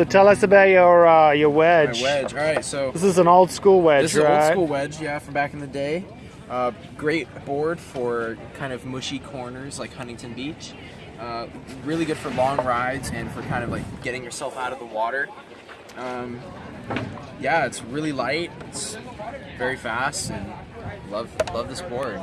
So tell us about your uh, your wedge. My wedge. All right, so This is an old school wedge, this is right? an old school wedge, yeah, from back in the day. Uh, great board for kind of mushy corners like Huntington Beach. Uh, really good for long rides and for kind of like getting yourself out of the water. Um, yeah, it's really light. It's very fast and love love this board.